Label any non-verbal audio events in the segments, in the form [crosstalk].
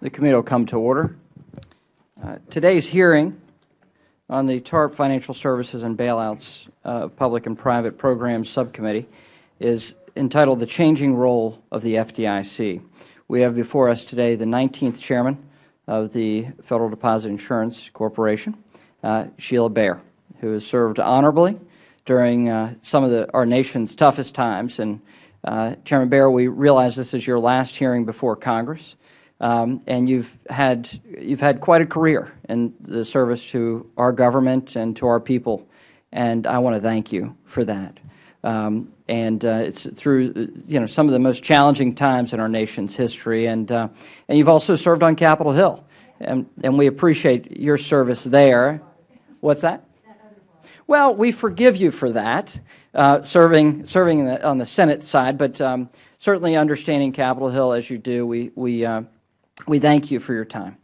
The committee will come to order. Uh, today's hearing on the TARP Financial Services and Bailouts uh, Public and Private Programs Subcommittee is entitled The Changing Role of the FDIC. We have before us today the 19th Chairman of the Federal Deposit Insurance Corporation, uh, Sheila Bair, who has served honorably during uh, some of the, our nation's toughest times. And uh, Chairman Bair, we realize this is your last hearing before Congress. Um, and you've had you've had quite a career in the service to our government and to our people, and I want to thank you for that. Um, and uh, it's through you know some of the most challenging times in our nation's history, and uh, and you've also served on Capitol Hill, and and we appreciate your service there. What's that? Well, we forgive you for that, uh, serving serving the, on the Senate side, but um, certainly understanding Capitol Hill as you do, we we uh, we thank you for your time.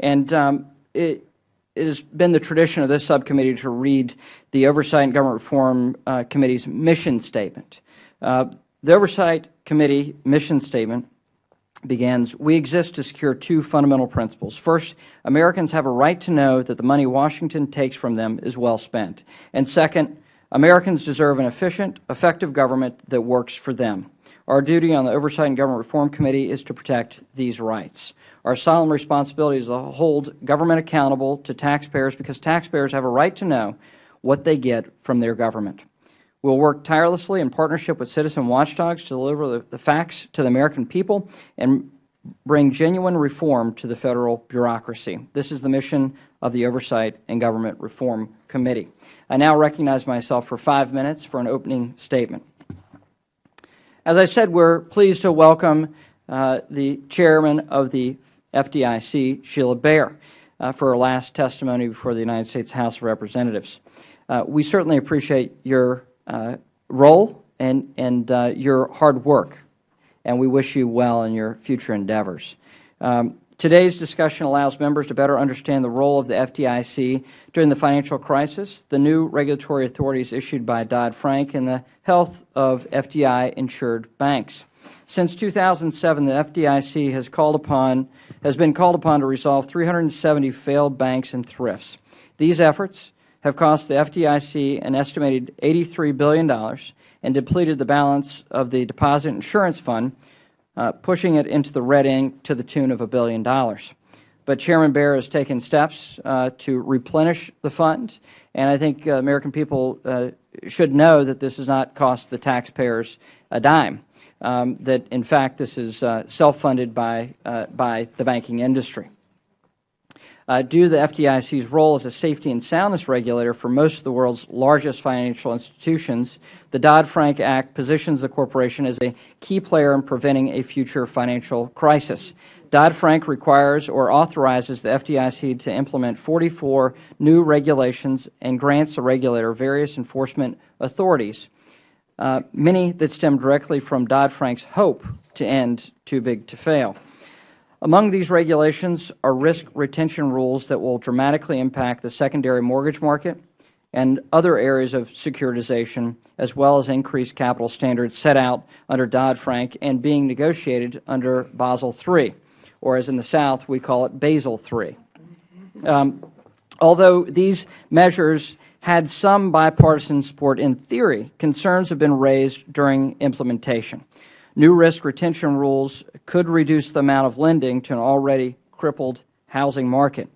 And um, it, it has been the tradition of this subcommittee to read the Oversight and Government Reform uh, Committee's mission statement. Uh, the Oversight Committee mission statement begins, we exist to secure two fundamental principles. First, Americans have a right to know that the money Washington takes from them is well spent. And second, Americans deserve an efficient, effective government that works for them. Our duty on the Oversight and Government Reform Committee is to protect these rights. Our solemn responsibility is to hold government accountable to taxpayers because taxpayers have a right to know what they get from their government. We will work tirelessly in partnership with citizen watchdogs to deliver the, the facts to the American people and bring genuine reform to the Federal bureaucracy. This is the mission of the Oversight and Government Reform Committee. I now recognize myself for five minutes for an opening statement. As I said, we are pleased to welcome uh, the Chairman of the FDIC, Sheila Bair, uh, for her last testimony before the United States House of Representatives. Uh, we certainly appreciate your uh, role and, and uh, your hard work, and we wish you well in your future endeavors. Um, Today's discussion allows members to better understand the role of the FDIC during the financial crisis, the new regulatory authorities issued by Dodd-Frank, and the health of FDI-insured banks. Since 2007, the FDIC has, called upon, has been called upon to resolve 370 failed banks and thrifts. These efforts have cost the FDIC an estimated $83 billion and depleted the balance of the Deposit Insurance Fund, uh, pushing it into the red ink to the tune of a billion dollars. But Chairman Bair has taken steps uh, to replenish the fund, and I think uh, American people uh, should know that this has not cost the taxpayers a dime, um, that in fact this is uh, self-funded by, uh, by the banking industry. Uh, due to the FDIC's role as a safety and soundness regulator for most of the world's largest financial institutions, the Dodd-Frank Act positions the corporation as a key player in preventing a future financial crisis. Dodd-Frank requires or authorizes the FDIC to implement 44 new regulations and grants the regulator various enforcement authorities, uh, many that stem directly from Dodd-Frank's hope to end too big to fail. Among these regulations are risk retention rules that will dramatically impact the secondary mortgage market and other areas of securitization, as well as increased capital standards set out under Dodd-Frank and being negotiated under Basel III, or as in the South we call it Basel III. Um, although these measures had some bipartisan support in theory, concerns have been raised during implementation. New risk retention rules could reduce the amount of lending to an already crippled housing market,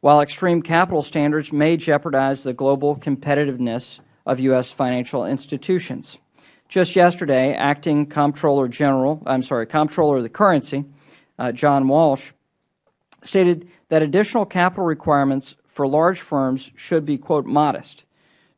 while extreme capital standards may jeopardize the global competitiveness of U.S. financial institutions. Just yesterday, Acting Comptroller General, I'm sorry, Comptroller of the Currency, uh, John Walsh, stated that additional capital requirements for large firms should be, quote, modest,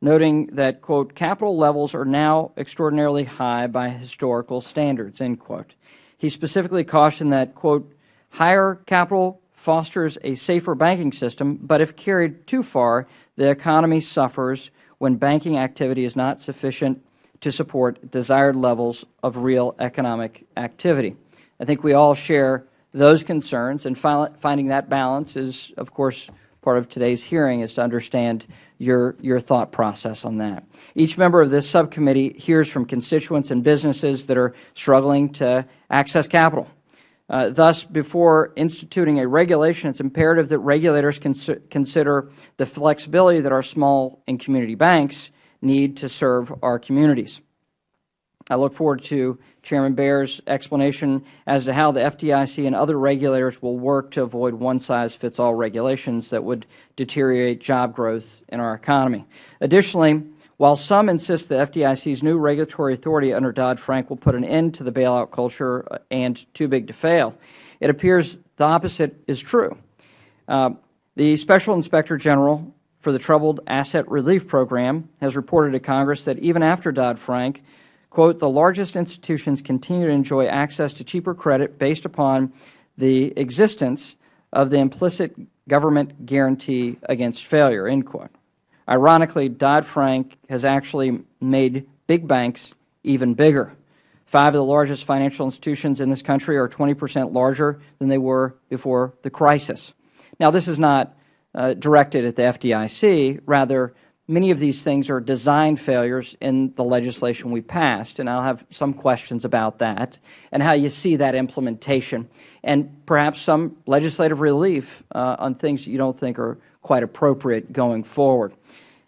noting that, quote, capital levels are now extraordinarily high by historical standards, end quote. He specifically cautioned that, quote, higher capital fosters a safer banking system, but if carried too far, the economy suffers when banking activity is not sufficient to support desired levels of real economic activity. I think we all share those concerns, and finding that balance is, of course, part of today's hearing is to understand your, your thought process on that. Each member of this subcommittee hears from constituents and businesses that are struggling to access capital. Uh, thus, before instituting a regulation, it is imperative that regulators cons consider the flexibility that our small and community banks need to serve our communities. I look forward to Chairman Bair's explanation as to how the FDIC and other regulators will work to avoid one-size-fits-all regulations that would deteriorate job growth in our economy. Additionally, while some insist the FDIC's new regulatory authority under Dodd-Frank will put an end to the bailout culture and too big to fail, it appears the opposite is true. Uh, the Special Inspector General for the Troubled Asset Relief Program has reported to Congress that even after Dodd-Frank, quote, the largest institutions continue to enjoy access to cheaper credit based upon the existence of the implicit government guarantee against failure, end quote. Ironically, Dodd-Frank has actually made big banks even bigger. Five of the largest financial institutions in this country are 20 percent larger than they were before the crisis. Now, this is not uh, directed at the FDIC. Rather, many of these things are design failures in the legislation we passed, and I will have some questions about that and how you see that implementation, and perhaps some legislative relief uh, on things that you don't think are quite appropriate going forward.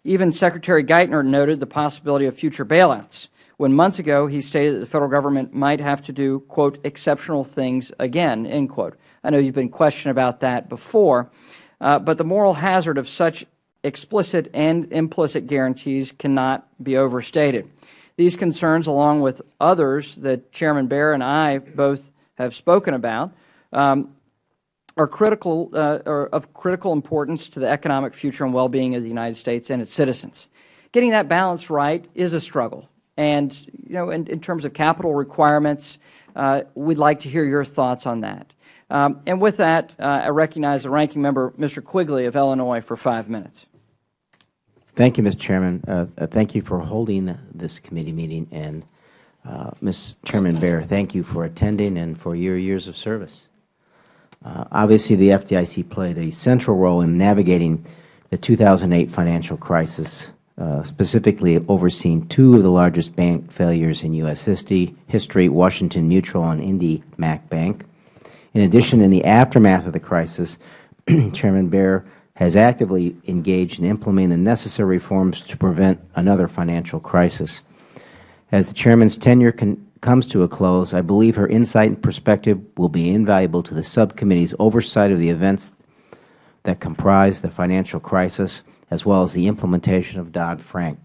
Even Secretary Geithner noted the possibility of future bailouts when months ago he stated that the Federal Government might have to do, quote, exceptional things again, end quote. I know you have been questioned about that before, uh, but the moral hazard of such explicit and implicit guarantees cannot be overstated. These concerns, along with others that Chairman Bair and I both have spoken about, um, are critical uh, are of critical importance to the economic future and well-being of the United States and its citizens. Getting that balance right is a struggle. And, you know, in, in terms of capital requirements, uh, we'd like to hear your thoughts on that. Um, and with that, uh, I recognize the Ranking Member, Mr. Quigley of Illinois, for five minutes. Thank you, Mr. Chairman. Uh, uh, thank you for holding this committee meeting. And, uh, Ms. Chairman Bair, thank you for attending and for your years of service. Uh, obviously, the FDIC played a central role in navigating the 2008 financial crisis, uh, specifically overseeing two of the largest bank failures in U.S. history, Washington Mutual and Indy Mac Bank. In addition, in the aftermath of the crisis, [clears throat] Chairman Bair has actively engaged in implementing the necessary reforms to prevent another financial crisis. As the Chairman's tenure comes to a close, I believe her insight and perspective will be invaluable to the subcommittee's oversight of the events that comprise the financial crisis, as well as the implementation of Dodd-Frank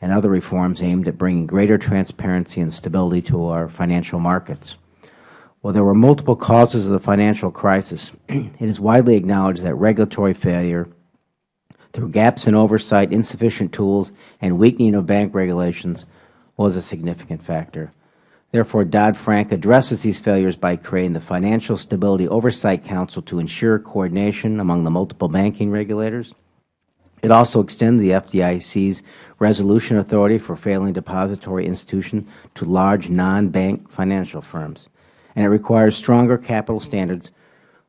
and other reforms aimed at bringing greater transparency and stability to our financial markets. While there were multiple causes of the financial crisis, [clears throat] it is widely acknowledged that regulatory failure through gaps in oversight, insufficient tools, and weakening of bank regulations was a significant factor. Therefore, Dodd-Frank addresses these failures by creating the Financial Stability Oversight Council to ensure coordination among the multiple banking regulators. It also extends the FDIC's resolution authority for failing depository institutions to large non-bank financial firms, and it requires stronger capital standards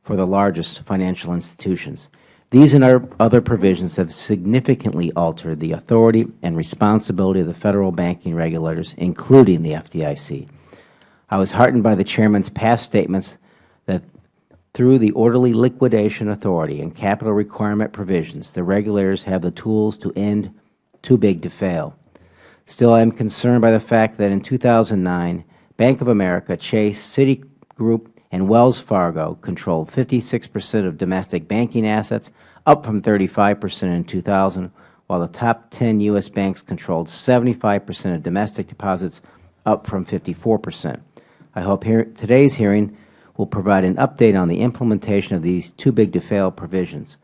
for the largest financial institutions. These and other provisions have significantly altered the authority and responsibility of the Federal banking regulators, including the FDIC. I was heartened by the Chairman's past statements that through the orderly liquidation authority and capital requirement provisions, the regulators have the tools to end too big to fail. Still, I am concerned by the fact that in 2009, Bank of America, Chase, Citigroup, and Wells Fargo controlled 56 percent of domestic banking assets, up from 35 percent in 2000, while the top 10 U.S. banks controlled 75 percent of domestic deposits, up from 54 percent. I hope here, today's hearing will provide an update on the implementation of these too-big-to-fail provisions.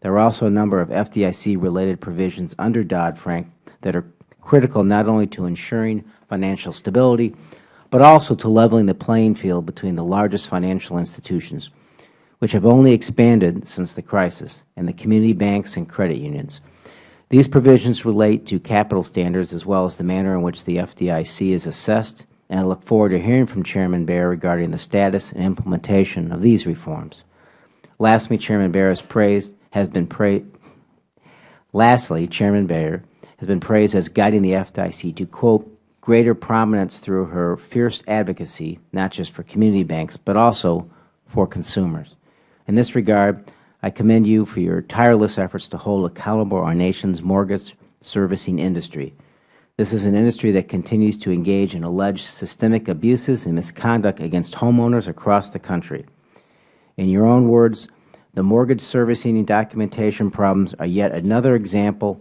There are also a number of FDIC-related provisions under Dodd-Frank that are critical not only to ensuring financial stability, but also to leveling the playing field between the largest financial institutions, which have only expanded since the crisis, and the community banks and credit unions. These provisions relate to capital standards as well as the manner in which the FDIC is assessed and I look forward to hearing from Chairman Bair regarding the status and implementation of these reforms. Lastly, Chairman Bair has praised has been praised. Lastly, Chairman Bair has been praised as guiding the FDIC to quote greater prominence through her fierce advocacy, not just for community banks, but also for consumers. In this regard, I commend you for your tireless efforts to hold accountable our nation's mortgage servicing industry. This is an industry that continues to engage in alleged systemic abuses and misconduct against homeowners across the country. In your own words, the mortgage servicing and documentation problems are yet another example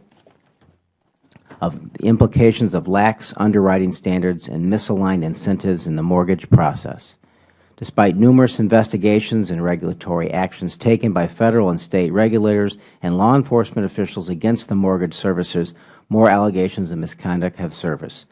of the implications of lax underwriting standards and misaligned incentives in the mortgage process. Despite numerous investigations and regulatory actions taken by Federal and State regulators and law enforcement officials against the mortgage servicers, more allegations of misconduct have surfaced.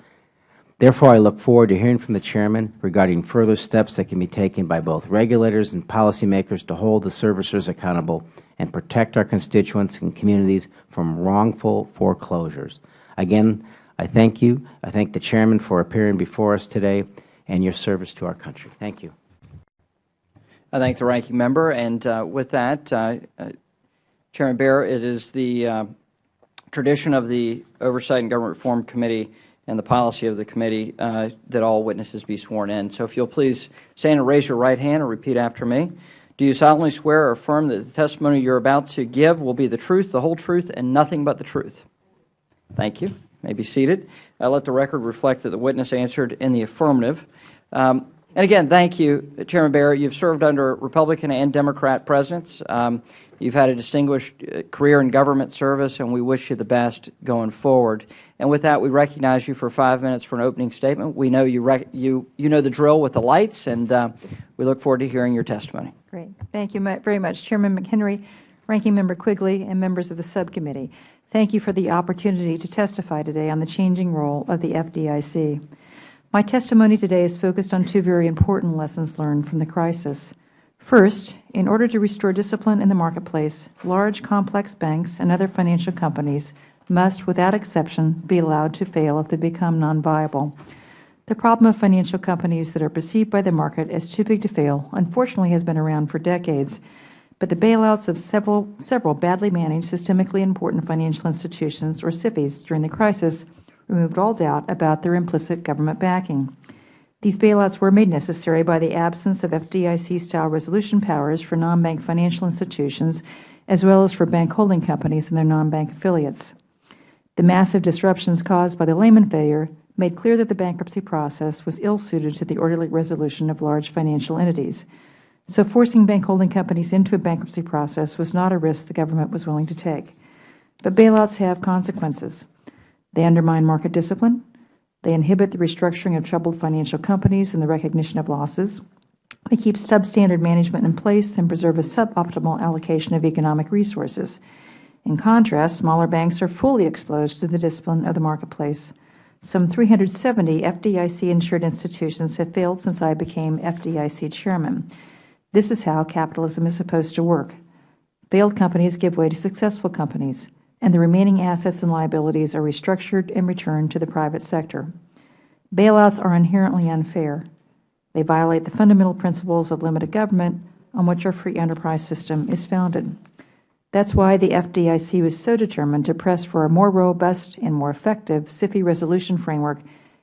Therefore, I look forward to hearing from the Chairman regarding further steps that can be taken by both regulators and policymakers to hold the servicers accountable and protect our constituents and communities from wrongful foreclosures. Again, I thank you. I thank the Chairman for appearing before us today and your service to our country. Thank you. I thank the Ranking Member. And uh, with that, uh, uh, Chairman Bair, it is the uh, tradition of the Oversight and Government Reform Committee and the policy of the committee uh, that all witnesses be sworn in. So if you will please stand and raise your right hand and repeat after me. Do you solemnly swear or affirm that the testimony you are about to give will be the truth, the whole truth, and nothing but the truth? Thank you. You may be seated. I let the record reflect that the witness answered in the affirmative. Um, and again, thank you, Chairman Bair. You've served under Republican and Democrat presidents. Um, you've had a distinguished uh, career in government service, and we wish you the best going forward. And with that, we recognize you for five minutes for an opening statement. We know you, you, you know the drill with the lights, and uh, we look forward to hearing your testimony. Great. Thank you very much, Chairman McHenry, Ranking Member Quigley, and members of the subcommittee. Thank you for the opportunity to testify today on the changing role of the FDIC. My testimony today is focused on two very important lessons learned from the crisis. First, in order to restore discipline in the marketplace, large, complex banks and other financial companies must, without exception, be allowed to fail if they become non-viable. The problem of financial companies that are perceived by the market as too big to fail unfortunately has been around for decades, but the bailouts of several, several badly managed, systemically important financial institutions, or SIFIs, during the crisis removed all doubt about their implicit government backing. These bailouts were made necessary by the absence of FDIC-style resolution powers for non-bank financial institutions, as well as for bank holding companies and their non-bank affiliates. The massive disruptions caused by the Lehman failure made clear that the bankruptcy process was ill-suited to the orderly resolution of large financial entities. So forcing bank holding companies into a bankruptcy process was not a risk the government was willing to take. But bailouts have consequences. They undermine market discipline. They inhibit the restructuring of troubled financial companies and the recognition of losses. They keep substandard management in place and preserve a suboptimal allocation of economic resources. In contrast, smaller banks are fully exposed to the discipline of the marketplace. Some 370 FDIC-insured institutions have failed since I became FDIC chairman. This is how capitalism is supposed to work. Failed companies give way to successful companies and the remaining assets and liabilities are restructured and returned to the private sector. Bailouts are inherently unfair. They violate the fundamental principles of limited government on which our free enterprise system is founded. That is why the FDIC was so determined to press for a more robust and more effective SIFI resolution framework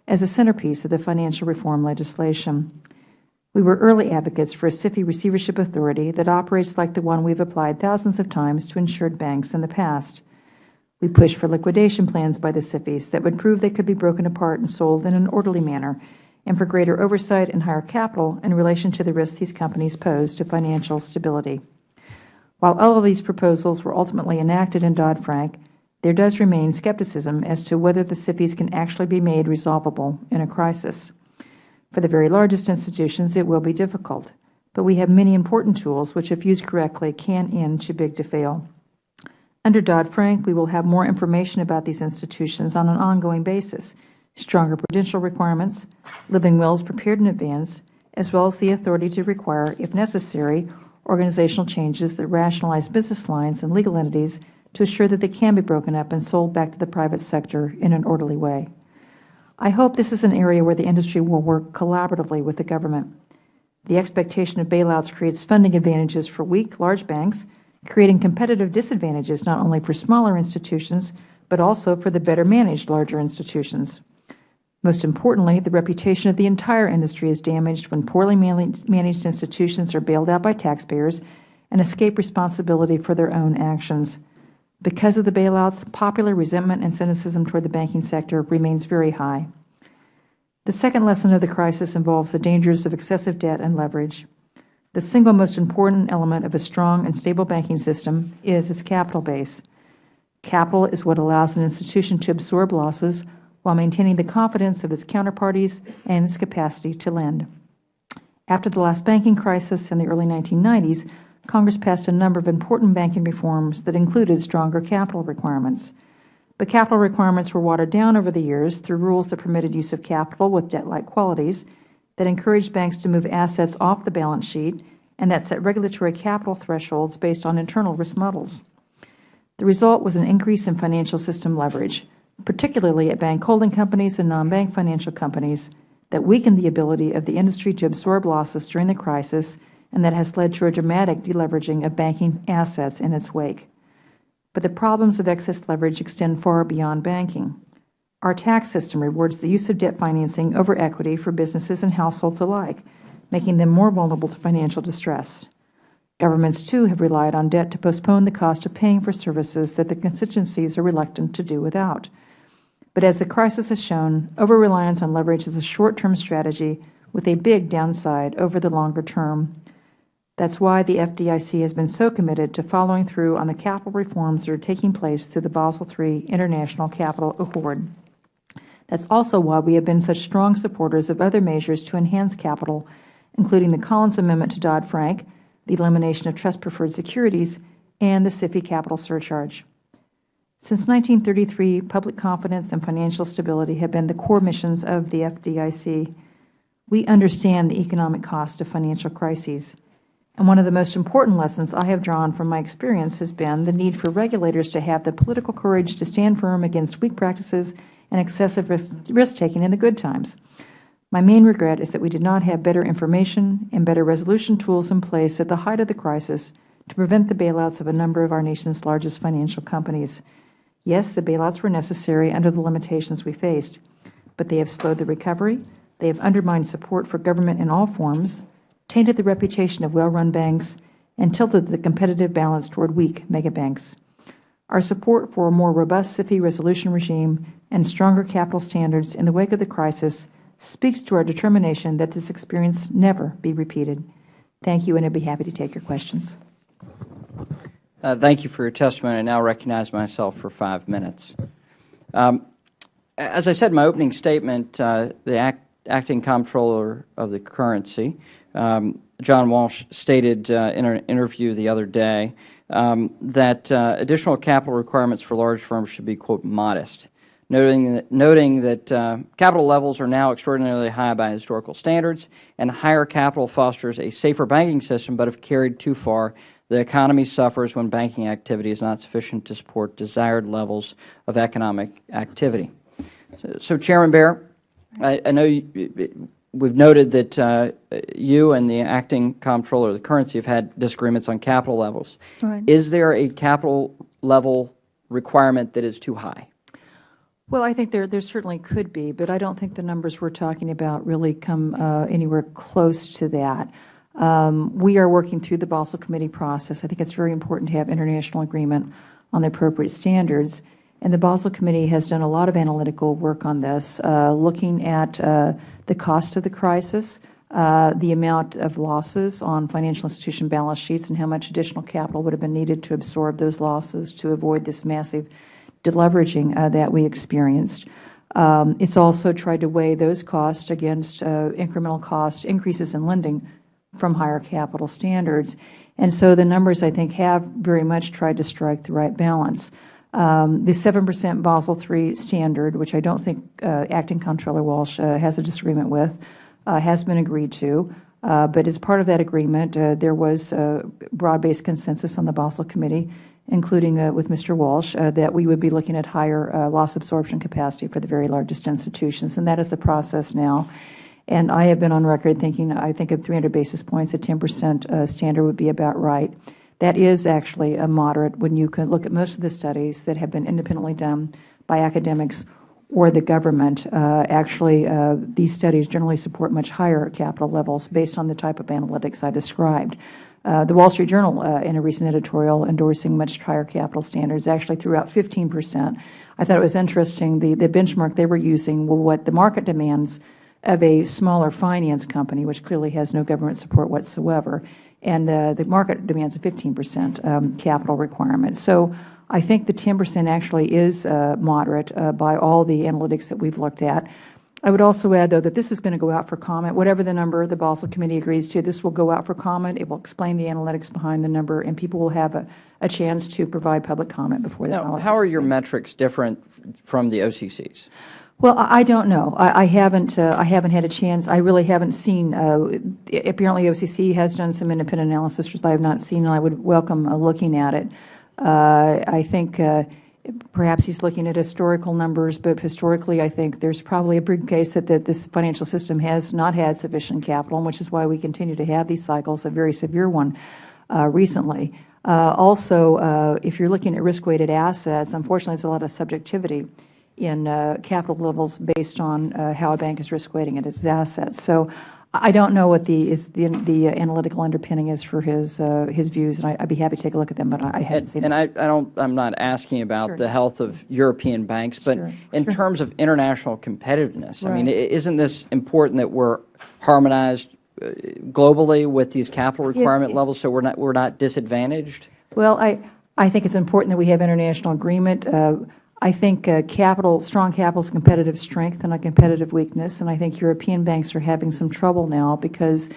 as a centerpiece of the financial reform legislation. We were early advocates for a SIFI receivership authority that operates like the one we have applied thousands of times to insured banks in the past. We pushed for liquidation plans by the SIFIs that would prove they could be broken apart and sold in an orderly manner, and for greater oversight and higher capital in relation to the risks these companies pose to financial stability. While all of these proposals were ultimately enacted in Dodd-Frank, there does remain skepticism as to whether the SIFIs can actually be made resolvable in a crisis. For the very largest institutions, it will be difficult, but we have many important tools which, if used correctly, can end too big to fail. Under Dodd-Frank, we will have more information about these institutions on an ongoing basis, stronger prudential requirements, living wills prepared in advance, as well as the authority to require, if necessary, organizational changes that rationalize business lines and legal entities to assure that they can be broken up and sold back to the private sector in an orderly way. I hope this is an area where the industry will work collaboratively with the government. The expectation of bailouts creates funding advantages for weak, large banks creating competitive disadvantages not only for smaller institutions, but also for the better managed larger institutions. Most importantly, the reputation of the entire industry is damaged when poorly managed institutions are bailed out by taxpayers and escape responsibility for their own actions. Because of the bailouts, popular resentment and cynicism toward the banking sector remains very high. The second lesson of the crisis involves the dangers of excessive debt and leverage. The single most important element of a strong and stable banking system is its capital base. Capital is what allows an institution to absorb losses while maintaining the confidence of its counterparties and its capacity to lend. After the last banking crisis in the early 1990s, Congress passed a number of important banking reforms that included stronger capital requirements. But capital requirements were watered down over the years through rules that permitted use of capital with debt-like qualities, that encouraged banks to move assets off the balance sheet, and that set regulatory capital thresholds based on internal risk models. The result was an increase in financial system leverage, particularly at bank holding companies and non-bank financial companies, that weakened the ability of the industry to absorb losses during the crisis and that has led to a dramatic deleveraging of banking assets in its wake. But the problems of excess leverage extend far beyond banking. Our tax system rewards the use of debt financing over equity for businesses and households alike, making them more vulnerable to financial distress. Governments, too, have relied on debt to postpone the cost of paying for services that their constituencies are reluctant to do without. But as the crisis has shown, over-reliance on leverage is a short-term strategy with a big downside over the longer term. That is why the FDIC has been so committed to following through on the capital reforms that are taking place through the Basel III International Capital Accord. That is also why we have been such strong supporters of other measures to enhance capital, including the Collins Amendment to Dodd-Frank, the elimination of trust-preferred securities, and the SIFI capital surcharge. Since 1933, public confidence and financial stability have been the core missions of the FDIC. We understand the economic cost of financial crises. And one of the most important lessons I have drawn from my experience has been the need for regulators to have the political courage to stand firm against weak practices and excessive risk-taking in the good times. My main regret is that we did not have better information and better resolution tools in place at the height of the crisis to prevent the bailouts of a number of our nation's largest financial companies. Yes, the bailouts were necessary under the limitations we faced, but they have slowed the recovery, they have undermined support for government in all forms, tainted the reputation of well-run banks, and tilted the competitive balance toward weak megabanks. Our support for a more robust SIFI resolution regime and stronger capital standards in the wake of the crisis speaks to our determination that this experience never be repeated. Thank you, and I would be happy to take your questions. Uh, thank you for your testimony. I now recognize myself for five minutes. Um, as I said in my opening statement, uh, the act, acting comptroller of the currency, um, John Walsh, stated uh, in an interview the other day um, that uh, additional capital requirements for large firms should be, quote, modest, noting that, noting that uh, capital levels are now extraordinarily high by historical standards, and higher capital fosters a safer banking system, but if carried too far, the economy suffers when banking activity is not sufficient to support desired levels of economic activity. So, so Chairman Bair, I, I know you, we've noted that uh, you and the acting comptroller of the currency have had disagreements on capital levels. Right. Is there a capital level requirement that is too high? Well, I think there, there certainly could be, but I don't think the numbers we're talking about really come uh, anywhere close to that. Um, we are working through the Basel Committee process. I think it's very important to have international agreement on the appropriate standards. And the Basel Committee has done a lot of analytical work on this, uh, looking at uh, the cost of the crisis, uh, the amount of losses on financial institution balance sheets, and how much additional capital would have been needed to absorb those losses to avoid this massive deleveraging uh, that we experienced. Um, it's also tried to weigh those costs against uh, incremental cost increases in lending from higher capital standards. And so the numbers, I think, have very much tried to strike the right balance. Um, the 7 percent Basel III standard, which I don't think uh, Acting Comptroller Walsh uh, has a disagreement with, uh, has been agreed to. Uh, but as part of that agreement, uh, there was broad-based consensus on the Basel Committee, including uh, with Mr. Walsh, that we would be looking at higher loss absorption capacity for the very largest institutions. And that is the process now. And I have been on record thinking, I think of 300 basis points, a 10 percent uh, standard would be about right. That is actually a moderate when you can look at most of the studies that have been independently done by academics or the government. Uh, actually, uh, these studies generally support much higher capital levels based on the type of analytics I described. Uh, the Wall Street Journal, uh, in a recent editorial endorsing much higher capital standards, actually threw out 15 percent. I thought it was interesting, the, the benchmark they were using, well, what the market demands of a smaller finance company, which clearly has no government support whatsoever, and uh, the market demands a 15 percent um, capital requirement. So I think the 10 percent actually is uh, moderate uh, by all the analytics that we have looked at. I would also add, though, that this is going to go out for comment. Whatever the number the Basel Committee agrees to, this will go out for comment. It will explain the analytics behind the number, and people will have a, a chance to provide public comment before the Now, policy. how are your metrics different from the OCC's? Well, I don't know. I, I haven't. Uh, I haven't had a chance. I really haven't seen. Uh, apparently, OCC has done some independent analysis, which I have not seen, and I would welcome uh, looking at it. Uh, I think uh, perhaps he's looking at historical numbers, but historically, I think there's probably a big case that, that this financial system has not had sufficient capital, which is why we continue to have these cycles, a very severe one uh, recently. Also, if you're looking at risk-weighted assets, unfortunately, there's a lot of subjectivity in uh, capital levels based on uh, how a bank is risk weighting its assets. So I don't know what the is the, the analytical underpinning is for his uh, his views, and I, would be happy to take a look at them, but I, I haven't And, seen and them. I, I don't, I'm not asking about Sure. the health of European banks, but Sure, in sure. terms of international competitiveness, I mean, isn't this important that we're harmonized uh, globally with these capital requirement levels so we're not, we're not disadvantaged? Well, I, I think it's important that we have international agreement. Uh, I think uh, capital, strong capital is competitive strength and a competitive weakness, and I think European banks are having some trouble now because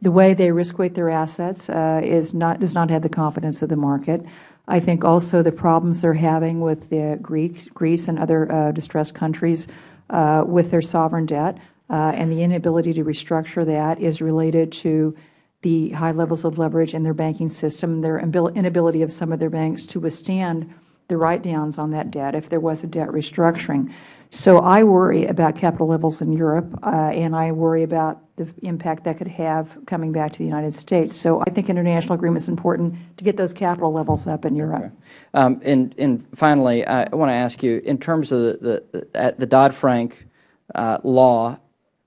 the way they risk weight their assets uh, is not, does not have the confidence of the market. I think also the problems they're having with the Greek, Greece and other uh, distressed countries uh, with their sovereign debt uh, and the inability to restructure that is related to the high levels of leverage in their banking system, their inability of some of their banks to withstand the write-downs on that debt if there was a debt restructuring. So I worry about capital levels in Europe, uh, and I worry about the impact that could have coming back to the United States. So I think international agreement is important to get those capital levels up in Europe. Um, and, and finally, I want to ask you, in terms of the, the, the Dodd-Frank uh, law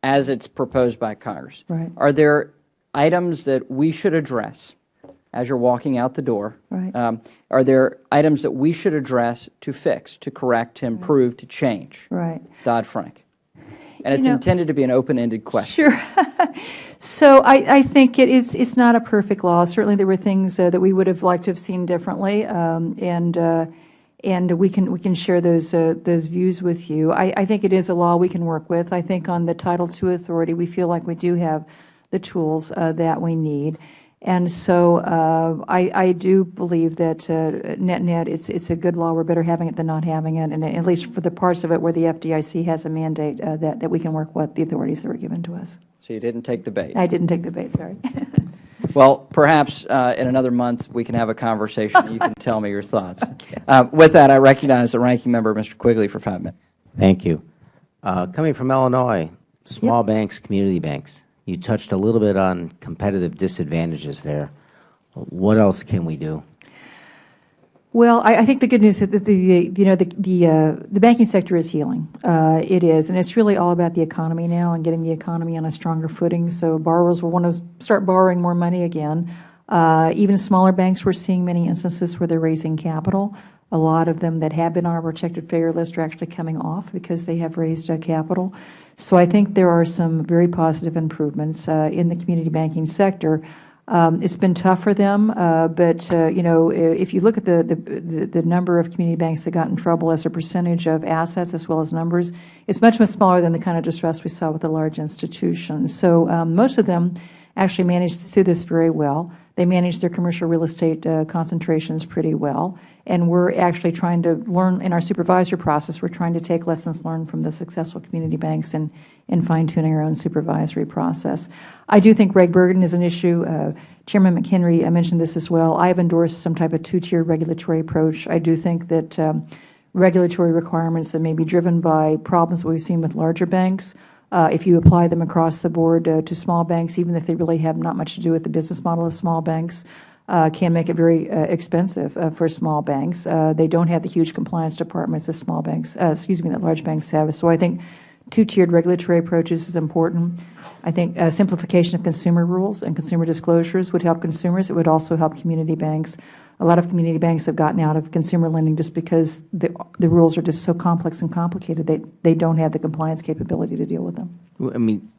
as it's proposed by Congress, Right. are there items that we should address as you're walking out the door? Right. Um, are there items that we should address to fix, to correct, to improve, to change Right. Dodd-Frank? And it's You know- intended to be an open-ended question. Sure. [laughs] so I, I think it is, it's not a perfect law. Certainly there were things uh, that we would have liked to have seen differently, um, and, uh, and we can, we can share those, uh, those views with you. I, I think it is a law we can work with. I think on the Title II authority, we feel like we do have the tools uh, that we need. And so uh, I, I do believe that uh, net-net, it's, it's a good law. We're better having it than not having it, and at least for the parts of it where the FDIC has a mandate uh, that, that we can work with the authorities that were given to us. So you didn't take the bait. I didn't take the bait, sorry. [laughs] Well, perhaps uh, in another month, we can have a conversation, and you can tell me your thoughts. [laughs] Uh, With that, I recognize the ranking member, Mr. Quigley, for five minutes. Thank you. Uh, Coming from Illinois, small banks, community banks, you touched a little bit on competitive disadvantages there. What else can we do? Well, I, I think the good news is that the, the you know the the, uh, the banking sector is healing. Uh, it is, and it's really all about the economy now and getting the economy on a stronger footing. So borrowers will want to start borrowing more money again. Uh, even smaller banks, we're seeing many instances where they're raising capital. A lot of them that have been on our protected failure list are actually coming off because they have raised uh, capital. So I think there are some very positive improvements uh, in the community banking sector. Um, it's been tough for them, uh, but uh, you know, if you look at the, the the number of community banks that got in trouble as a percentage of assets as well as numbers, it's much much smaller than the kind of distress we saw with the large institutions. So um, most of them actually managed through this very well. They manage their commercial real estate uh, concentrations pretty well, and we're actually trying to learn in our supervisory process. We're trying to take lessons learned from the successful community banks and and fine tuning our own supervisory process. I do think reg burden is an issue. Uh, Chairman McHenry I mentioned this as well. I have endorsed some type of two-tier regulatory approach. I do think that um, regulatory requirements that may be driven by problems we've seen with larger banks, uh, if you apply them across the board uh, to small banks, even if they really have not much to do with the business model of small banks, uh, can make it very uh, expensive uh, for small banks. Uh, They don't have the huge compliance departments that small banks, excuse me, that large banks have. So I think two-tiered regulatory approaches is important. I think simplification of consumer rules and consumer disclosures would help consumers. It would also help community banks. A lot of community banks have gotten out of consumer lending just because the, the rules are just so complex and complicated. They, they don't have the compliance capability to deal with them. I mean,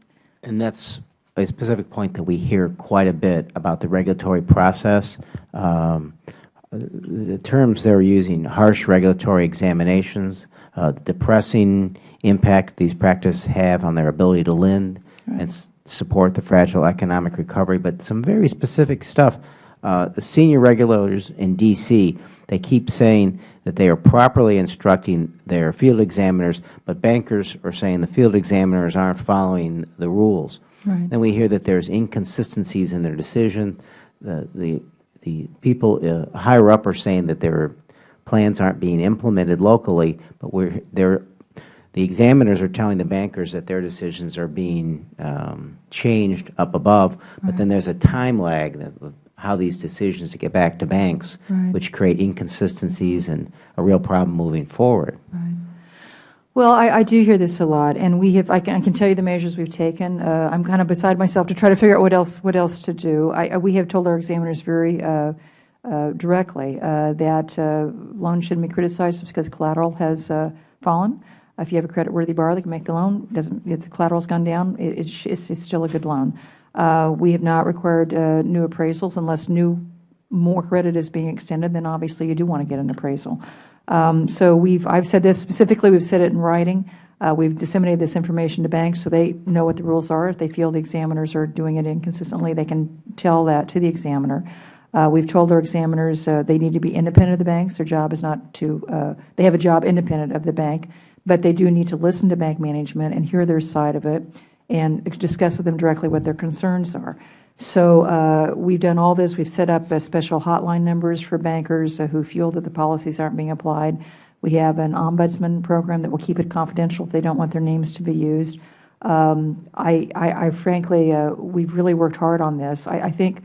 and that's a specific point that we hear quite a bit about the regulatory process. Um, the terms they're using, harsh regulatory examinations, uh, depressing impact these practices have on their ability to lend and s- support the fragile economic recovery, but some very specific stuff. Uh, the senior regulators in D.C., they keep saying that they are properly instructing their field examiners, but bankers are saying the field examiners aren't following the rules. Right. Then we hear that there's inconsistencies in their decision. The, the, the people uh, higher up are saying that their plans aren't being implemented locally, but we're, they're, the examiners are telling the bankers that their decisions are being um, changed up above, but then there's a time lag that- of how these decisions to get back to banks, Right. which create inconsistencies and a real problem moving forward. Well, I, I do hear this a lot, and we have. I can, I can tell you the measures we've taken. Uh, I'm kind of beside myself to try to figure out what else what else to do. I, I- we have told our examiners very uh, uh, directly uh, that uh, loans shouldn't be criticized just because collateral has uh, fallen. If you have a creditworthy borrower that can make the loan, doesn't if the collateral's gone down, it, it it's, it's still a good loan. Uh, we have not required uh, new appraisals unless new more credit is being extended. Then obviously you do want to get an appraisal. Um, so we've, I've said this specifically, we've said it in writing. Uh, we've disseminated this information to banks so they know what the rules are. If they feel the examiners are doing it inconsistently, they can tell that to the examiner. Uh, we've told our examiners uh, they need to be independent of the banks. Their job is not to, uh, they have a job independent of the bank, but they do need to listen to bank management and hear their side of it and discuss with them directly what their concerns are. So uh, we've done all this. We've set up uh, special hotline numbers for bankers uh, who feel that the policies aren't being applied. We have an ombudsman program that will keep it confidential if they don't want their names to be used. Um, I, I, I frankly, uh, we've really worked hard on this. I, I think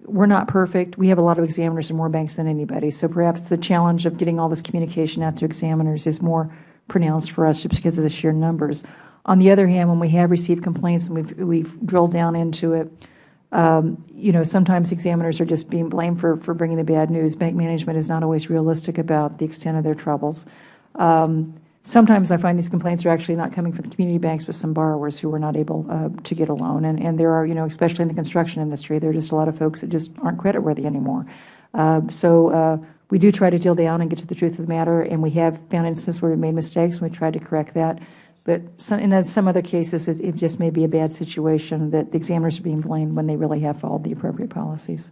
we're not perfect. We have a lot of examiners in more banks than anybody. So perhaps the challenge of getting all this communication out to examiners is more pronounced for us just because of the sheer numbers. On the other hand, when we have received complaints and we've, we've drilled down into it, um, you know, sometimes examiners are just being blamed for, for bringing the bad news. Bank management is not always realistic about the extent of their troubles. Um, sometimes I find these complaints are actually not coming from the community banks, but some borrowers who were not able uh, to get a loan. And, and there are, you know, especially in the construction industry, there are just a lot of folks that just aren't creditworthy anymore. Uh, so uh, we do try to drill down and get to the truth of the matter, and we have found instances where we made mistakes, and we tried to correct that. But some, in some other cases, it, it just may be a bad situation that the examiners are being blamed when they really have followed the appropriate policies.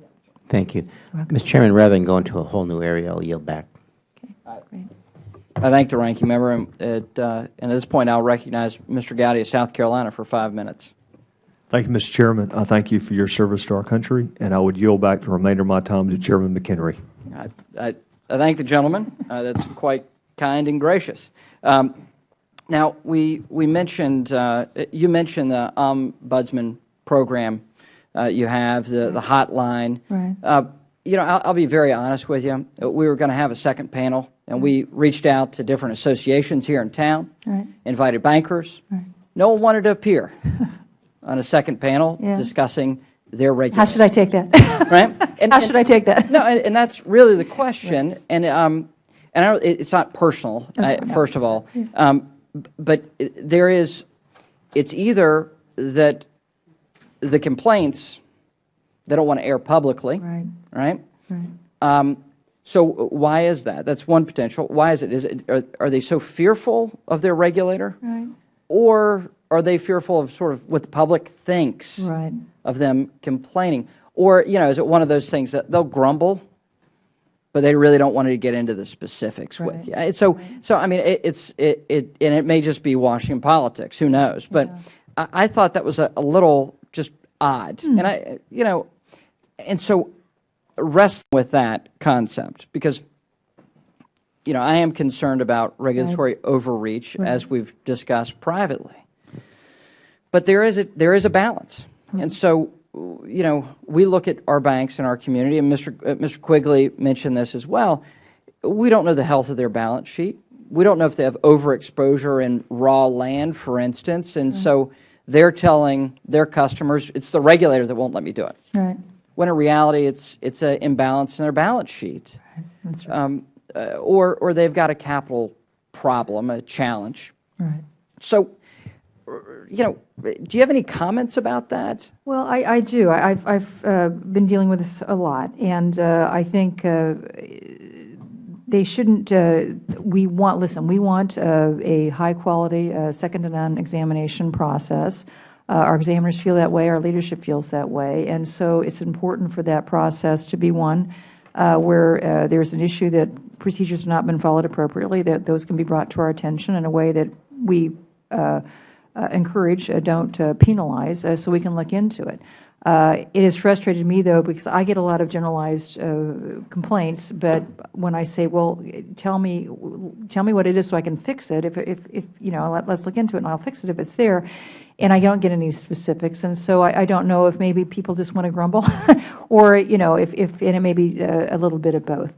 Thank you. Mr. Chairman, rather than go into a whole new area, I'll yield back. Great. I thank the ranking member, and at, uh, and at this point, I'll recognize Mr. Gowdy of South Carolina for five minutes. Thank you, Mr. Chairman. I thank you for your service to our country, and I would yield back the remainder of my time to Chairman McHenry. I, I, I thank the gentleman. Uh, that's quite kind and gracious. Um, now, we, we mentioned, uh, you mentioned the ombudsman program uh, you have, the, the hotline. Right. Uh, you know, I'll, I'll be very honest with you. We were going to have a second panel, and we reached out to different associations here in town, Right. invited bankers. Right. No one wanted to appear [laughs] on a second panel Yeah. discussing their How should I take that? [laughs] Right? And- How and- should I take that? no, and, and that's really the question. And um, and I don't, it, it's not personal. I, no, first of all, um, b- but there is. It's either that the complaints they don't want to air publicly, Right, right? right. Um, so why is that? That's one potential. Why is it? Is it are, are they so fearful of their regulator, Right. or are they fearful of sort of what the public thinks Right. of them complaining? Or, you know, is it one of those things that they'll grumble, but they really don't want to get into the specifics Right. with you? And So, so I mean, it, it's, it, it, and it may just be Washington politics, who knows? But I, I thought that was a, a little just odd. Hmm. And I, you know, and so wrestling with that concept, because, you know, I am concerned about regulatory overreach, as we've discussed privately. But there is a, there is a balance. And so you know, we look at our banks in our community, and Mr. uh, Mr. Quigley mentioned this as well. We don't know the health of their balance sheet. We don't know if they have overexposure in raw land, for instance, and so they're telling their customers, it's the regulator that won't let me do it. Right. When in reality, it's it's an imbalance in their balance sheet, That's right. um, uh, or or they've got a capital problem, a challenge. Right. So, you know, do you have any comments about that? Well, I, I do. I, I've, I've uh, been dealing with this a lot, and uh, I think uh, they shouldn't, uh, we want, listen, we want uh, a high-quality, uh, second-to-none examination process. Our examiners feel that way, our leadership feels that way, and so it's important for that process to be one where uh, there's an issue that procedures have not been followed appropriately, that those can be brought to our attention in a way that we encourage, uh, don't uh, penalize, uh, so we can look into it. Uh, It has frustrated me, though, because I get a lot of generalized uh, complaints, but when I say, well, tell me, tell me what it is so I can fix it, if, if, if you know, let- let's look into it and I'll fix it if it's there, and I don't get any specifics, and so I, I don't know if maybe people just want to grumble, [laughs] or, you know, if, if, and it may be uh, a little bit of both.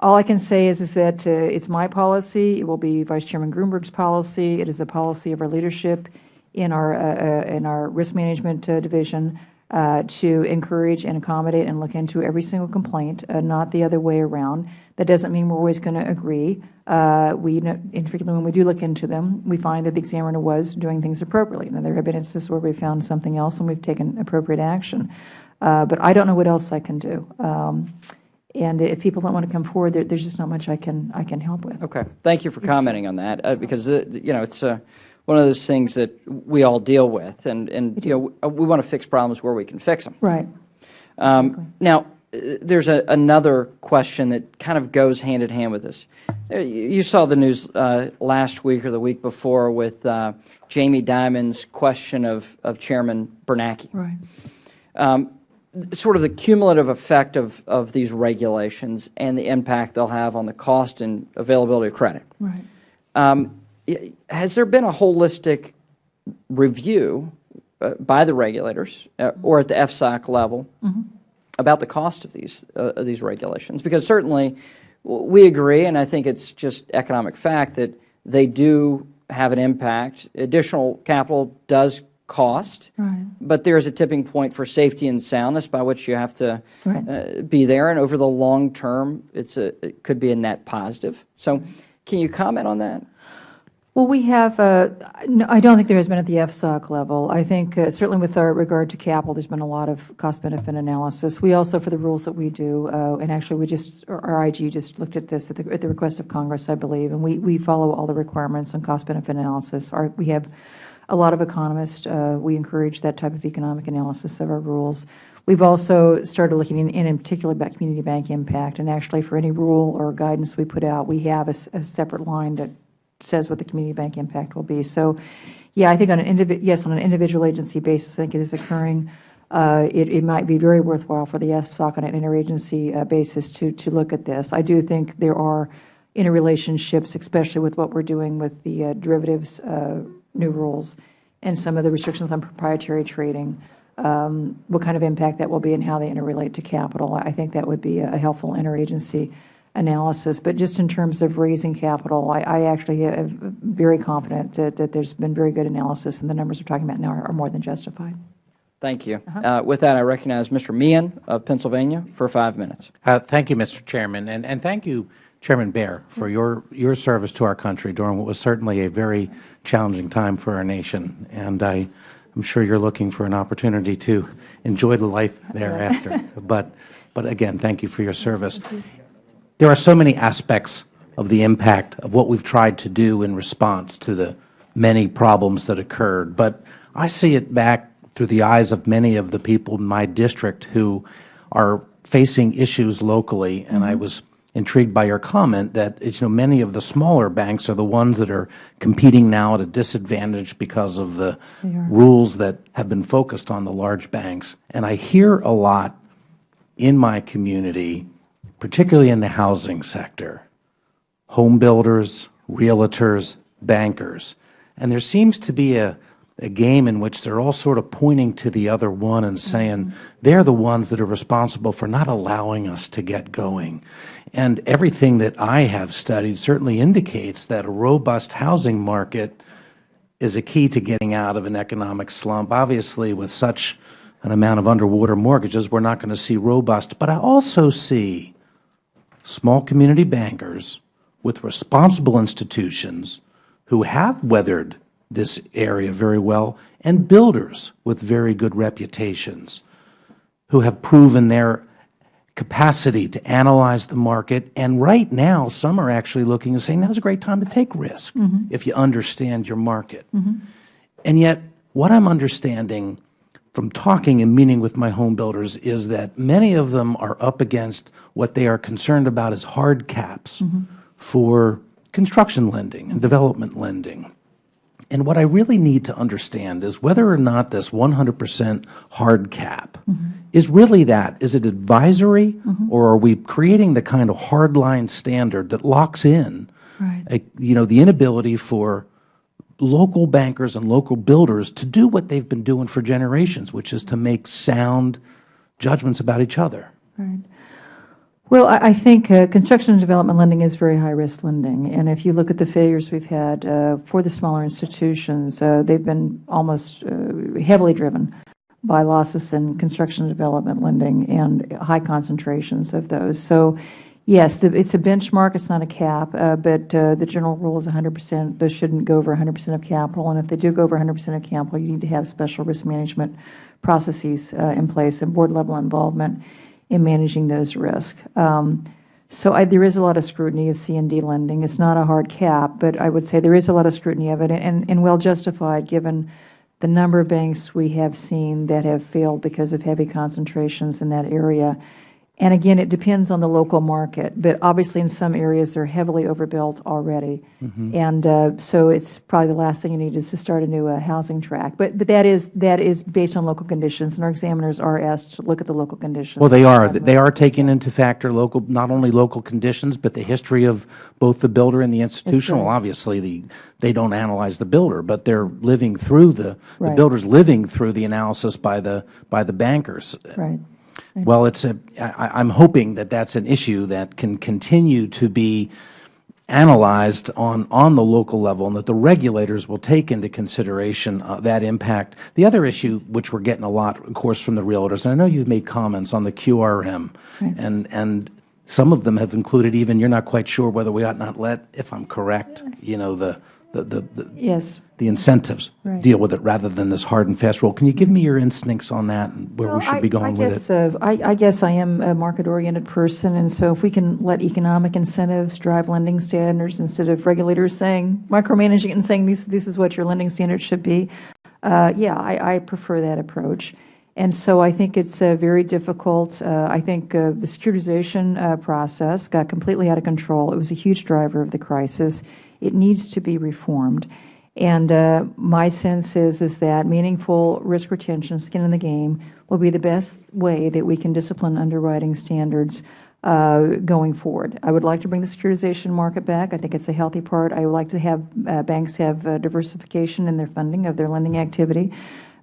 All I can say is, is that uh, it's my policy, it will be Vice Chairman Gruenberg's policy, it is the policy of our leadership in our, uh, uh, in our risk management uh, division uh, to encourage and accommodate and look into every single complaint, not the other way around. That doesn't mean we're always going to agree. We, know- in particular, when we do look into them, we find that the examiner was doing things appropriately. Now, there have been instances where we found something else and we've taken appropriate action. But I don't know what else I can do. Um, And if people don't want to come forward, there, there's just not much I can, I can help with. Okay, thank you for commenting on that, uh, because, uh, you know, it's uh, one of those things that we all deal with, and, and you know, we want to fix problems where we can fix them. Right. Um, Now, uh, there's a- another question that kind of goes hand in hand with this. Uh, You you saw the news uh, last week or the week before with uh, Jamie Dimon's question of of Chairman Bernanke. Right. Um, Sort of the cumulative effect of of these regulations and the impact they'll have on the cost and availability of credit. Right. Um, Has there been a holistic review uh, by the regulators uh, or at the FSOC level about the cost of these, uh, of these regulations? Because certainly, we agree, and I think it's just economic fact, that they do have an impact. Additional capital does cost, Right. but there's a tipping point for safety and soundness by which you have to Right. uh, be there, and over the long term, it's a, it could be a net positive. So can you comment on that? Well, we have, uh, no, I don't think there has been at the FSOC level. I think uh, certainly with our regard to capital, there's been a lot of cost-benefit analysis. We also, for the rules that we do, uh, and actually we just, our our IG just looked at this at the, at the request of Congress, I believe, and we, we follow all the requirements on cost-benefit analysis. Our, we have a lot of economists. uh, We encourage that type of economic analysis of our rules. We've also started looking in, in particular about community bank impact, and actually for any rule or guidance we put out, we have a separate line that says what the community bank impact will be. So, yeah, I think on an yes, on an individual agency basis, I think it is occurring. Uh, It, it might be very worthwhile for the FSOC on an interagency uh, basis to, to look at this. I do think there are interrelationships, especially with what we're doing with the uh, derivatives uh, new rules and some of the restrictions on proprietary trading, um, what kind of impact that will be and how they interrelate to capital. I think that would be a helpful interagency analysis. But just in terms of raising capital, I, I actually am very confident that, that there's been very good analysis, and the numbers we're talking about now are, are more than justified. Thank you. Uh, With that, I recognize Mr. Meehan of Pennsylvania for five minutes. Uh, Thank you, Mr. Chairman, and, and thank you, Chairman Bair, for your, your service to our country during what was certainly a very challenging time for our nation. And I, I'm sure you're looking for an opportunity to enjoy the life thereafter. [laughs] But, but again, thank you for your service. There are so many aspects of the impact of what we've tried to do in response to the many problems that occurred. But I see it back through the eyes of many of the people in my district who are facing issues locally. And I was intrigued by your comment that you know, many of the smaller banks are the ones that are competing now at a disadvantage because of the rules that have been focused on the large banks. And I hear a lot in my community, particularly in the housing sector, home builders, realtors, bankers, and there seems to be a, a game in which they're all sort of pointing to the other one and saying they're the ones that are responsible for not allowing us to get going. And everything that I have studied certainly indicates that a robust housing market is a key to getting out of an economic slump. Obviously, with such an amount of underwater mortgages, we're not going to see robust. But I also see small community bankers with responsible institutions who have weathered this area very well, and builders with very good reputations who have proven their capacity to analyze the market. And right now, some are actually looking and saying, now's a great time to take risk mm-hmm. if you understand your market. Mm-hmm. And yet, what I'm understanding from talking and meeting with my home builders is that many of them are up against what they are concerned about as hard caps mm-hmm. for construction lending and development lending. And what I really need to understand is whether or not this 100 percent hard cap mm-hmm. is really that. Is it advisory, mm-hmm. or are we creating the kind of hard-line standard that locks in Right. a- you know, the inability for local bankers and local builders to do what they've been doing for generations, which is to make sound judgments about each other? Right. Well, I, think uh, construction and development lending is very high-risk lending. And if you look at the failures we've had uh, for the smaller institutions, uh, they've been almost uh, heavily driven by losses in construction and development lending and high concentrations of those. So, yes, it's a benchmark, it's not a cap, uh, but uh, the general rule is 100%. Those shouldn't go over 100% of capital. And if they do go over 100% of capital, you need to have special risk management processes in place and board-level involvement in managing those risks. Um, so I, there is a lot of scrutiny of C and D lending. It's not a hard cap, but I would say there is a lot of scrutiny of it, and, and well justified given the number of banks we have seen that have failed because of heavy concentrations in that area. And again, it depends on the local market, but obviously in some areas they're heavily overbuilt already. And uh, so it's probably the last thing you need is to start a new uh, housing track. But, but that is, that is based on local conditions, and our examiners are asked to look at the local conditions. Well, they are. They are taking into factor local, not only local conditions, but the history of both the builder and the institutional. right. Obviously, the, they don't analyze the builder, but they're living through the, the builder's living through the analysis by the, by the bankers. Right. Well, it's a, I, I'm hoping that that's an issue that can continue to be analyzed on, on the local level and that the regulators will take into consideration uh, that impact. The other issue, which we're getting a lot, of course, from the realtors, and I know you've made comments on the QRM, and, and some of them have included even, you're not quite sure whether we ought not let, if I'm correct, you know, the, the, the, the Yes. The incentives Right. deal with it rather than this hard and fast rule. Can you give me your instincts on that and where we should I- be going I with guess, it? uh, I, I guess I am a market-oriented person, and so if we can let economic incentives drive lending standards instead of regulators saying, micromanaging it and saying, this, this is what your lending standards should be, uh, yeah, I, I prefer that approach. And so I think it's uh, very difficult. Uh, I think uh, the securitization uh, process got completely out of control. It was a huge driver of the crisis. It needs to be reformed. And uh, my sense is, is that meaningful risk retention, skin in the game, will be the best way that we can discipline underwriting standards uh, going forward. I would like to bring the securitization market back. I think it's a healthy part. I would like to have uh, banks have uh, diversification in their funding of their lending activity,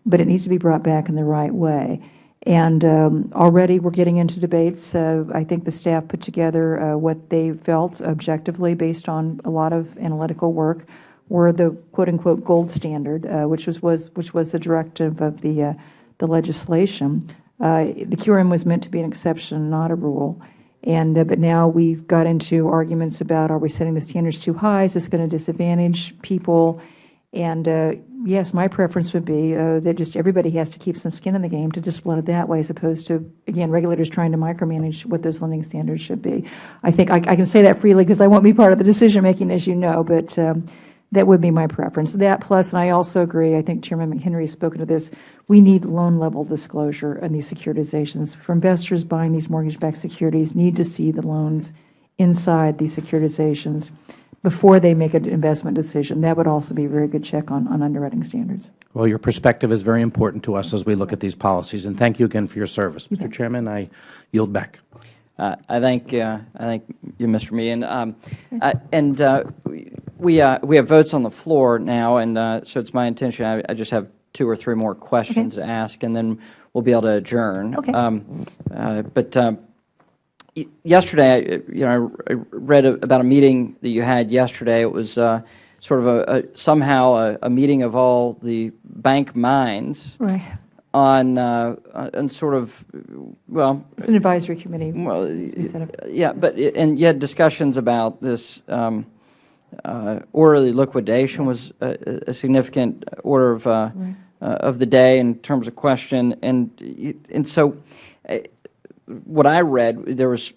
but it needs to be brought back in the right way. And um, already we're getting into debates. Uh, I think the staff put together uh, what they felt objectively based on a lot of analytical work were the quote-unquote gold standard, uh, which was, was, which was the directive of the, uh, the legislation. Uh, the QRM was meant to be an exception, not a rule. And, uh, but now we've got into arguments about, are we setting the standards too high? Is this going to disadvantage people? And uh, yes, my preference would be uh, that just everybody has to keep some skin in the game to discipline it that way, as opposed to, again, regulators trying to micromanage what those lending standards should be. I think I, I can say that freely because I won't be part of the decision-making, as you know, but um, that would be my preference. That plus, and I also agree, I think Chairman McHenry has spoken to this, we need loan-level disclosure in these securitizations. For investors buying these mortgage-backed securities, need to see the loans inside these securitizations before they make an investment decision. That would also be a very good check on, on underwriting standards. Well, your perspective is very important to us as we look at these policies, and thank you again for your service. Mr. Chairman, I yield back. Uh, I thank, uh, I thank you, Mr. Meehan. Um, I- And uh, We, uh, we have votes on the floor now, and uh, so it's my intention, I, I just have two or three more questions to ask, and then we'll be able to adjourn. Okay. Um, uh, But um, yesterday, I- you know, I I read a- about a meeting that you had yesterday. It was uh, sort of a, a- somehow a, a meeting of all the bank minds Right. On, uh, on sort of, well, It's an advisory committee. well, yeah, but, it- and you had discussions about this um, uh, orderly liquidation was a a significant order of, uh, uh, of the day in terms of question, and, and so uh, what I read, there was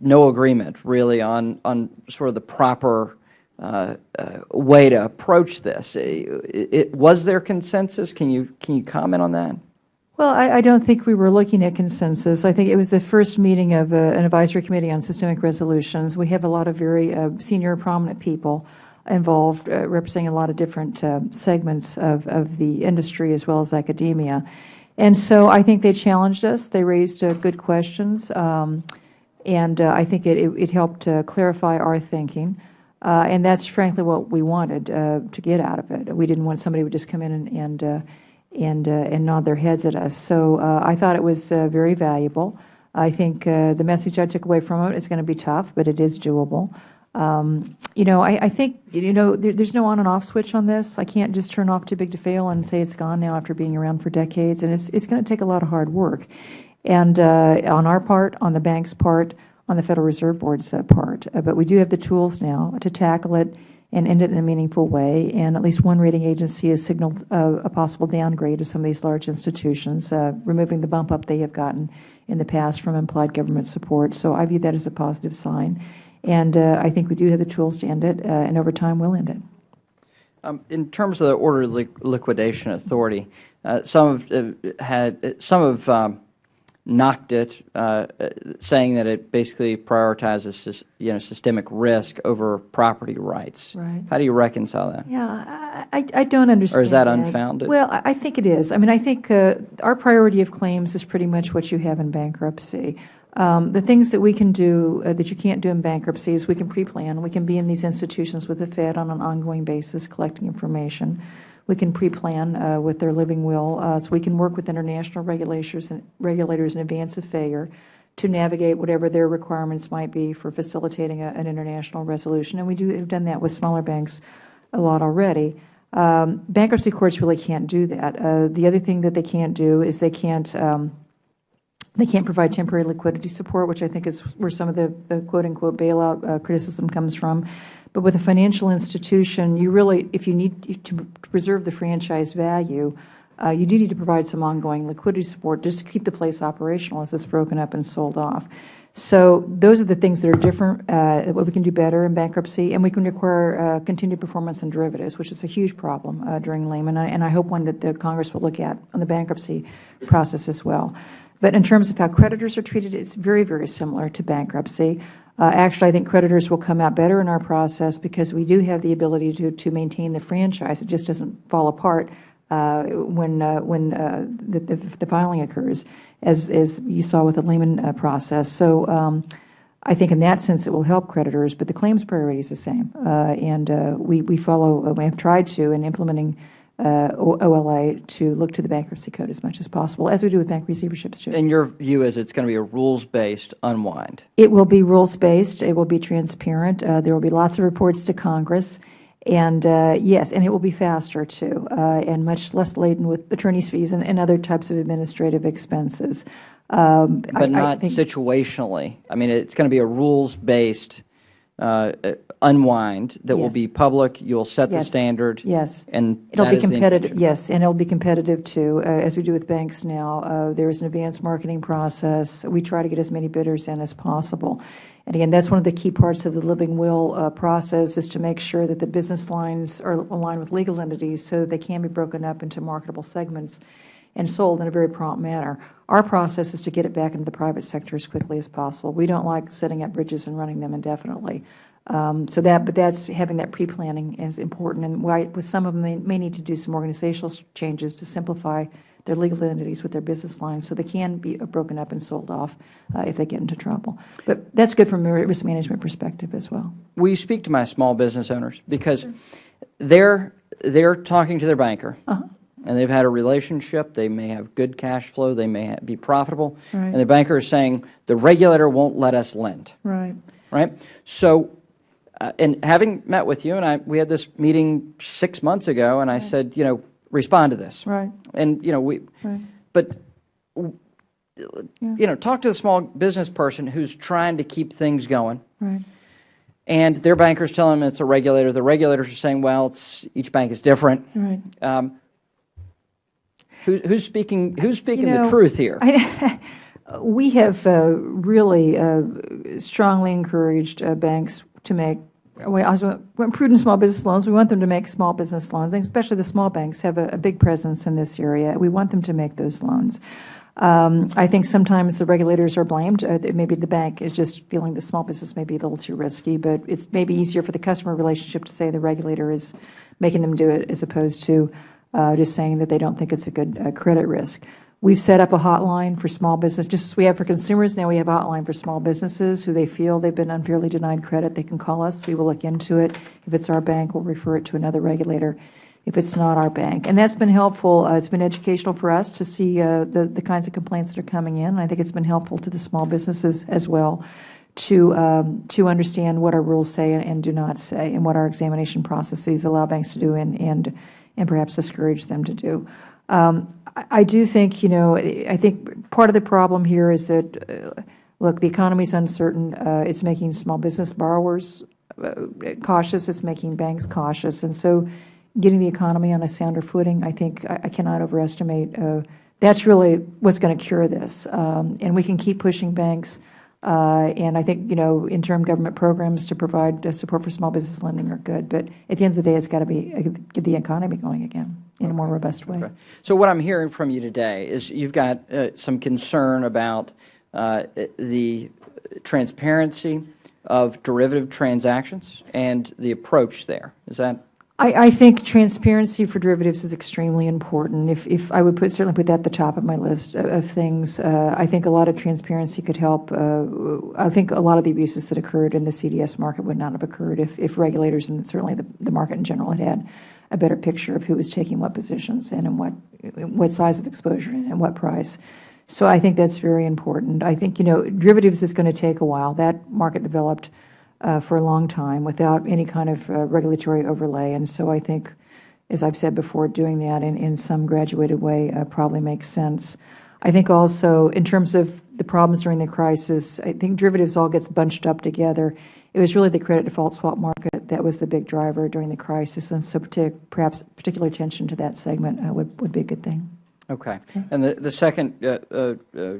no agreement really on, on sort of the proper uh, uh, way to approach this. It- it- Was there consensus? Can you, can you comment on that? Well, I, I don't think we were looking at consensus. I think it was the first meeting of uh, an advisory committee on systemic resolutions. We have a lot of very uh, senior, prominent people involved, uh, representing a lot of different uh, segments of, of the industry as well as academia. And so I think they challenged us. They raised uh, good questions. Um, and I think it, it, it helped clarify our thinking. And that's frankly what we wanted to get out of it. We didn't want somebody who would just come in and, and, and, uh, and nod their heads at us. So uh, I thought it was uh, very valuable. I think uh, the message I took away from it is going to be tough, but it is doable. Um, you know, I, I think, you know, there, there's no on and off switch on this. I can't just turn off too big to fail and say it's gone now after being around for decades. And it's, it's going to take a lot of hard work. And uh, on our part, on the bank's part, on the Federal Reserve Board's uh, part. But we do have the tools now to tackle it and end it in a meaningful way. And at least one rating agency has signaled a possible downgrade of some of these large institutions, uh, removing the bump up they have gotten in the past from implied government support. So I view that as a positive sign. And uh, I think we do have the tools to end it, uh, and over time we'll end it. Um, In terms of the order liq- liquidation authority, uh, some have uh, had, some have um, knocked it, uh, saying that it basically prioritizes, you know, systemic risk over property rights. Right. How do you reconcile that? Yeah, I, I don't understand Or is that unfounded? Well, I I think it is. I mean, I think uh, our priority of claims is pretty much what you have in bankruptcy. Um, The things that we can do uh, that you can't do in bankruptcy is we can pre-plan. We can be in these institutions with the Fed on an ongoing basis, collecting information. We can pre-plan uh, with their living will, uh, so we can work with international regulators and regulators in advance of failure to navigate whatever their requirements might be for facilitating a- an international resolution. And we do have done that with smaller banks a lot already. Um, Bankruptcy courts really can't do that. Uh, The other thing that they can't do is they can't, um, they can't provide temporary liquidity support, which I think is where some of the the quote-unquote bailout uh, criticism comes from. But with a financial institution, you really, if you need to preserve the franchise value, uh, you do need to provide some ongoing liquidity support just to keep the place operational as it's broken up and sold off. So those are the things that are different, uh, what we can do better in bankruptcy, and we can require uh, continued performance on derivatives, which is a huge problem uh, during Lehman, and I- and I hope one that the Congress will look at on the bankruptcy process as well. But in terms of how creditors are treated, it's very, very similar to bankruptcy. Uh, Actually, I think creditors will come out better in our process because we do have the ability to, to maintain the franchise. It just doesn't fall apart uh, when, uh, when uh, the, the the filing occurs, as, as you saw with the Lehman uh, process. So um, I think in that sense it will help creditors, but the claims priority is the same. Uh, And we, we follow, we have tried to in implementing uh, OLA to look to the bankruptcy code as much as possible, as we do with bank receiverships too. And your view is it's going to be a rules-based unwind? It will be rules-based. It will be transparent. Uh, There will be lots of reports to Congress. And uh, yes, and it will be faster too, uh, and much less laden with attorney's fees and, and other types of administrative expenses. Um, I- I But not think- situationally? I mean, it's going to be a rules-based uh, uh, unwind that will Yes. be public, you'll set the Yes. standard? Yes. And It'll that be is the competitive, intention? yes, and it'll be competitive too, uh, as we do with banks now. Uh, There is an advanced marketing process. We try to get as many bidders in as possible. And again, that's one of the key parts of the living will uh, process is to make sure that the business lines are aligned with legal entities so that they can be broken up into marketable segments and sold in a very prompt manner. Our process is to get it back into the private sector as quickly as possible. We don't like setting up bridges and running them indefinitely. Um, So that, but that's, having that pre-planning is important, and why, with some of them, they may need to do some organizational changes to simplify their legal entities with their business lines, so they can be broken up and sold off uh, if they get into trouble. But that's good from a risk management perspective as well. Will you speak to my small business owners? Because they're, they're talking to their banker, and they've had a relationship, they may have good cash flow, they may be profitable, Right. and the banker is saying, the regulator won't let us lend. Right. right? So, uh, and having met with you, and I, we had this meeting six months ago, and I said, you know, respond to this. Right. And, you know, we, Right. but, you know, talk to the small business person who's trying to keep things going, Right. and their bankers tell them it's a regulator. The regulators are saying, well, it's, each bank is different. Right. Um, who, who's speaking, who's speaking know, the truth here? I- [laughs] We have uh, really uh, strongly encouraged uh, banks to make, we also prudent small business loans. We want them to make small business loans, and especially the small banks have a a big presence in this area. We want them to make those loans. Um, I think sometimes the regulators are blamed. Uh, Maybe the bank is just feeling the small business may be a little too risky, but it's maybe easier for the customer relationship to say the regulator is making them do it as opposed to uh, just saying that they don't think it's a good uh, credit risk. We've set up a hotline for small business, just as we have for consumers, now we have a hotline for small businesses who they feel they've been unfairly denied credit. They can call us. We will look into it. If it's our bank, we'll refer it to another regulator if it's not our bank. And that's been helpful. Uh, It's been educational for us to see uh, the the kinds of complaints that are coming in. I think it's been helpful to the small businesses as well to um, to understand what our rules say and, and do not say, and what our examination processes allow banks to do, and and and perhaps discourage them to do. Um, I, do think, you know, I think part of the problem here is that, uh, look, the economy is uncertain. Uh, it's making small business borrowers uh, cautious. It's making banks cautious, and so getting the economy on a sounder footing, I think I, I cannot overestimate. Uh, that's really what's going to cure this, um, and we can keep pushing banks. Uh, and I think, you know, interim government programs to provide uh, support for small business lending are good. But at the end of the day, it's got to be get the economy going again in a more robust way. Okay. So what I'm hearing from you today is you've got uh, some concern about uh, the transparency of derivative transactions and the approach there. Is that? I, I think transparency for derivatives is extremely important. If, if I would put, certainly put that at the top of my list of, of things, uh, I think a lot of transparency could help. Uh, I think a lot of the abuses that occurred in the CDS market would not have occurred if, if regulators and certainly the, the market in general had had a better picture of who was taking what positions and in what, what size of exposure and at what price. So I think that's very important. I think, you know, derivatives is going to take a while. That market developed uh, for a long time without any kind of uh, regulatory overlay. And so I think, as I've said before, doing that in, in some graduated way uh, probably makes sense. I think also in terms of the problems during the crisis, I think derivatives all gets bunched up together. It was really the credit default swap market that was the big driver during the crisis, and so partic perhaps particular attention to that segment uh, would, would be a good thing. Okay. And the, the second uh, uh, uh,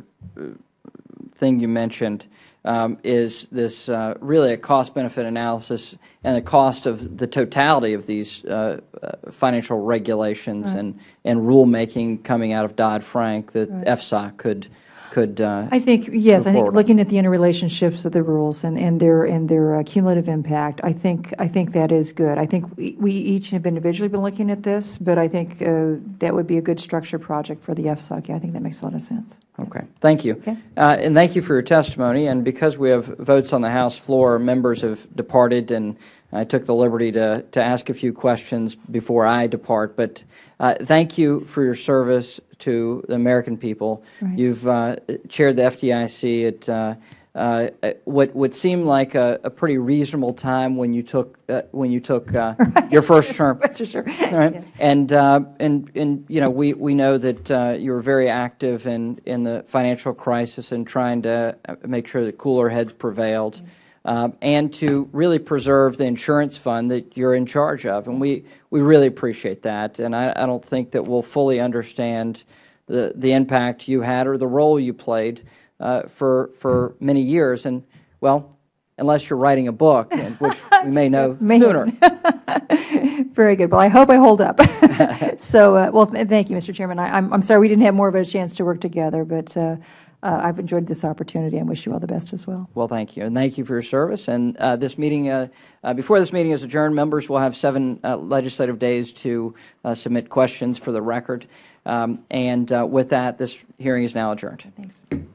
thing you mentioned um, is this uh, really a cost-benefit analysis and the cost of the totality of these uh, uh, financial regulations Right. and, and rulemaking coming out of Dodd-Frank that Right. FSOC could, could uh, I think, yes, I think looking at the interrelationships of the rules and, and their, and their uh, cumulative impact, I think, I think that is good. I think we, we each have individually been looking at this, but I think uh, that would be a good structured project for the FSOC. Yeah, I think that makes a lot of sense. Okay, thank you. Okay. Uh, And thank you for your testimony, and because we have votes on the House floor, members have departed, and I took the liberty to, to ask a few questions before I depart, but uh, thank you for your service to the American people. Right. You've uh, chaired the FDIC at uh, uh, what would seem like a, a pretty reasonable time when you took, uh, when you took uh, [laughs] your first term. [laughs] That's for sure. Right. And, uh, and, and, you know, we, we know that uh, you were very active in, in the financial crisis and trying to make sure that cooler heads prevailed, um, and to really preserve the insurance fund that you're in charge of. And we, we really appreciate that. And I, I don't think that we'll fully understand the, the impact you had or the role you played uh, for, for many years. And, well, unless you're writing a book, [laughs] which we may know sooner. [laughs] Very good. Well, I hope I hold up. [laughs] so, uh, well, th thank you, Mr. Chairman. I, I'm, I'm sorry we didn't have more of a chance to work together, but uh, uh, I've enjoyed this opportunity and wish you all the best as well. Well, thank you, and thank you for your service. And uh, this meeting, uh, uh, before this meeting is adjourned, members will have seven uh, legislative days to uh, submit questions for the record. Um, And uh, with that, this hearing is now adjourned. Thanks.